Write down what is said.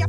や